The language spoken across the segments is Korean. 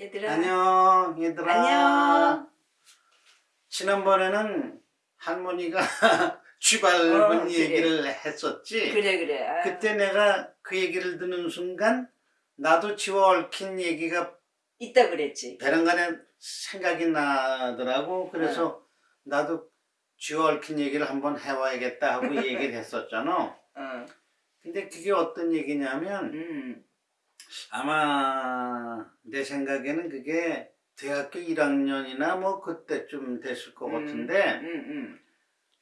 얘들아. 안녕 얘들아 안녕. 지난번에는 할머니가 쥐 밟은 어, 그래. 얘기를 했었지 그래 그래. 아, 그때 내가 그 얘기를 듣는 순간 나도 쥐와 얽힌 얘기가 있다 그랬지. 배란간에 생각이 나더라고 그래서 나도 쥐와 얽힌 얘기를 한번 해와야겠다 하고 얘기를 했었잖아 어. 근데 그게 어떤 얘기냐면 음. 아마 내 생각에는 그게 대학교 1학년이나 뭐 그때쯤 됐을 것 같은데 음, 음.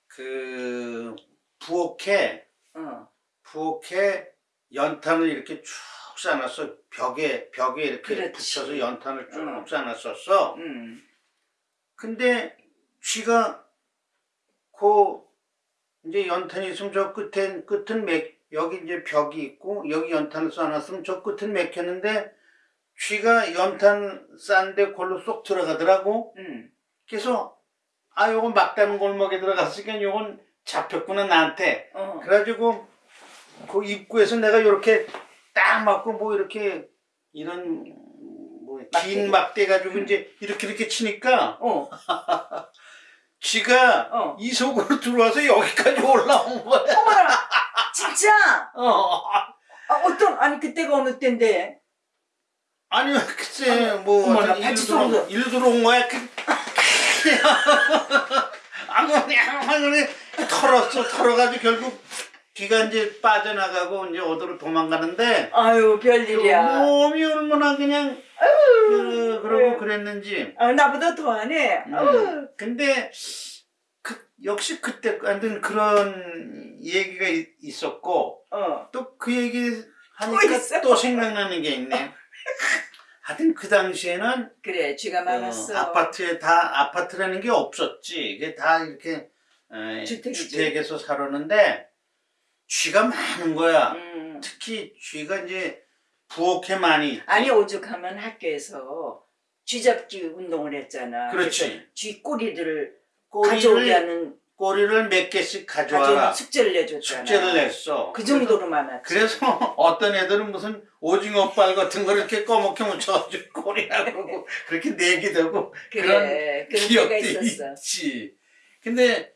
그 부엌에 어. 부엌에 연탄을 이렇게 쭉 쌓아놨어 벽에 벽에 이렇게 그렇지. 붙여서 연탄을 쭉 어. 쌓아놨었어 음. 근데 쥐가 그 이제 연탄이 있으면 저 끝엔 끝은 맥 여기 이제 벽이 있고 여기 연탄을 쌓아놨으면 저 끝은 맥혔는데 쥐가 연탄 싼데 골로 쏙 들어가더라고 음. 그래서 아 요건 막다른 골목에 들어갔으니까 요건 잡혔구나 나한테 어. 그래가지고 그 입구에서 내가 요렇게 딱 맞고 뭐 이렇게 이런 뭐 막대기? 긴 막대 가지고 이제 이렇게 이렇게 치니까 어. 쥐가 어. 이 속으로 들어와서 여기까지 올라온 거야. 어머나. 진짜. 어. 아, 어떤 아니 그때가 어느 때인데. 아니 글쎄 뭐 어머나, 어떻게 같이 일로 들어온, 쏘는 일로 들어온 거야. 그... 아무리 아무리 털었어 털어가지고 결국 귀가 이제 빠져나가고 이제 어디로 도망가는데 아유 별일이야. 몸이 얼마나 그냥 그, 그러고 그래. 그랬는지. 아, 나보다 더하네. 음. 아유. 근데 그, 역시 그때 하여튼 그런 얘기가 있- 있었고 어. 또그 얘기 또 하니까 있어? 또 생각나는 게 있네. 하여튼 그 당시에는 그래 쥐가 많았어. 어, 아파트에 다 아파트라는 게 없었지. 이게 다 이렇게 에. 주택에서 살았는데 쥐가 많은 거야. 음. 특히 쥐가 이제 부엌에 많이 있지. 아니 오죽하면 학교에서 쥐잡기 운동을 했잖아. 그렇지. 쥐 꼬리들을 가져오게 꼬리를 하는 꼬리를 몇 개씩 가져와라. 숙제를 내줬잖아. 숙제를 냈어. 그 정도로 많았지. 그래서 어떤 애들은 무슨 오징어 빨 같은 걸 이렇게 꺼먹게 묻혀가지고 꼬리라고 그러고 그렇게 내기도 하고 그래, 그런 기억도 있었어. 있지. 근데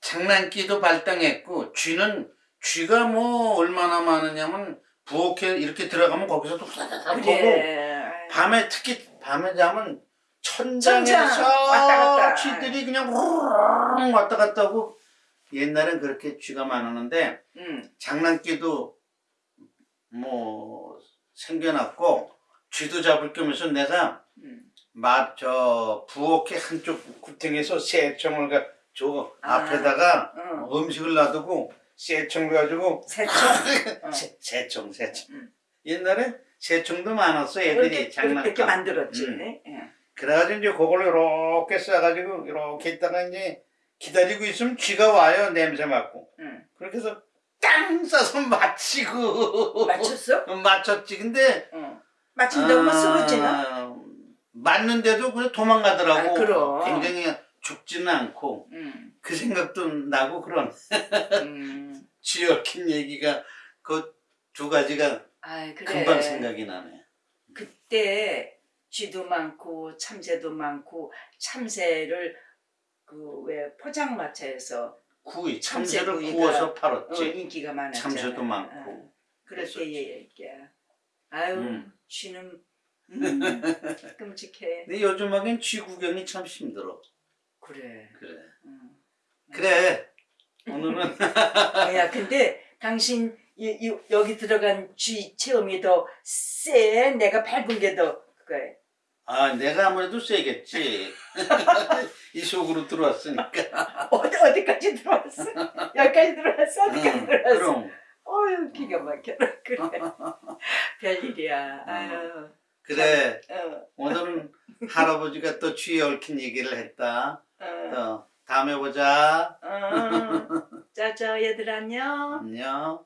장난기도 발당했고 쥐는 쥐가 뭐 얼마나 많으냐면 부엌에 이렇게 들어가면 거기서도 후다다닥 보고 그래. 밤에 특히 밤에 자면 천장에서 천장 왔다 갔다. 쥐들이 그냥 우르르 왔다 갔다 하고 옛날엔 그렇게 쥐가 많았는데 응. 장난기도 뭐 생겨났고 쥐도 잡을 겸해서 내가 응. 맛저 부엌의 한쪽 구탱에서 새총을 가 저 아. 앞에다가 응. 음식을 놔두고 새총을 가지고 새총. 어. 새, 새총 새총 응. 옛날에 새총도 많았어 애들이 장난감 이렇게 만들었지. 음. 응. 그래가지고 이제 그걸로 이렇게 싸가지고 이렇게 있다가 이제 기다리고 있으면 쥐가 와요 냄새 맡고 응. 그렇게 해서 땅 싸서 맞히고 맞췄어? 어, 맞췄지 근데 응. 뭐 쓰러지나? 아, 맞는데도 그냥 도망가더라고 아, 그럼. 굉장히 죽지는 않고 응. 그 생각도 나고 그런 음. 쥐 얽힌 얘기가 그 두 가지가 아이 그래. 금방 생각이 나네 그때 쥐도 많고 참새도 많고 참새를 그 왜 포장마차에서 구이 참새 참새를 구이가, 구워서 어, 팔았지 인기가 많았잖아. 참새도 어. 많고 때 그랬었지. 얘기야. 아유 음. 쥐는 음, 끔찍해. 근데 요즘 하긴 쥐 구경이 참 힘들어 그래. 그래 음. 그래 오늘은 야 근데 당신 이, 이, 여기 들어간 쥐 체험이 더 쎄. 내가 밟은 게더 그거야. 아 내가 아무래도 세겠지 이 속으로 들어왔으니까 어디 어디까지 들어왔어? 여기까지 들어왔어? 어디까지 응, 들어왔어? 그럼 어휴 기가 막혀라 그래. 별일이야. 아유. 그래 어, 오늘은 할아버지가 또 쥐에 얽힌 얘기를 했다 어, 또 다음에 보자 어. 짜자 얘들 안녕. 안녕